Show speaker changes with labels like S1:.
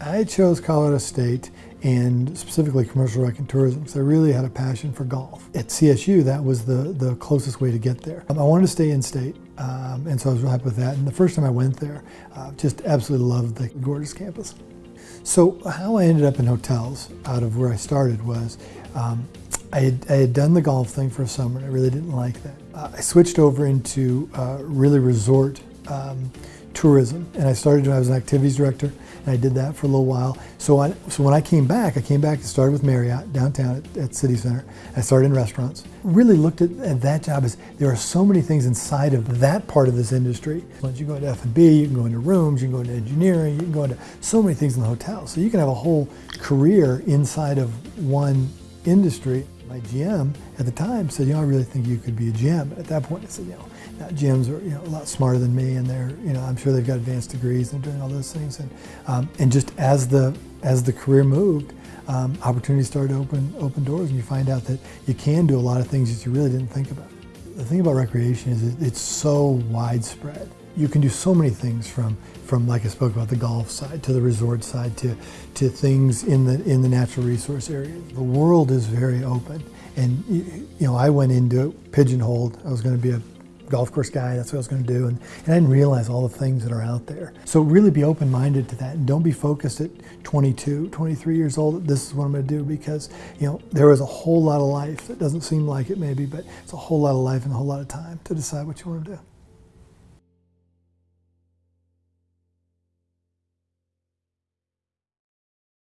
S1: I chose Colorado State and specifically commercial rec and tourism because I really had a passion for golf. At CSU, that was the, the closest way to get there. Um, I wanted to stay in state, um, and so I was really happy with that. And the first time I went there, uh, just absolutely loved the gorgeous campus. So how I ended up in hotels out of where I started was um, I, had, I, had, done the golf thing for a summer and I really didn't like that. Uh, I switched over into uh, really resort um, tourism and I started, when I was an activities director and I did that for a little while. So, I, so when I came back, I came back and started with Marriott downtown at, at City Center. I started in restaurants. Really looked at, at, that job as there are so many things inside of that part of this industry. Once you go into F&B, you can go into rooms, you can go into engineering, you can go into so many things in the hotel. So you can have a whole career inside of one industry. My GM at the time said, you know, I really think you could be a GM. At that point, I said, you know, now, GMs are you know, a lot smarter than me, and they're you know I'm sure they've got advanced degrees and doing all those things. And um, and just as the as the career moved, um, opportunities started to open open doors, and you find out that you can do a lot of things that you really didn't think about. The thing about recreation is it's so widespread. You can do so many things from from like I spoke about the golf side to the resort side to to things in the in the natural resource area. The world is very open, and you know I went into it pigeonholed. I was going to be a golf course guy, that's what I was going to do. And, and I didn't realize all the things that are out there. So really be open-minded to that and don't be focused at 22, 23 years old, this is what I'm going to do because, you know, there is a whole lot of life that doesn't seem like it maybe, but it's a whole lot of life and a whole lot of time to decide what you want to do.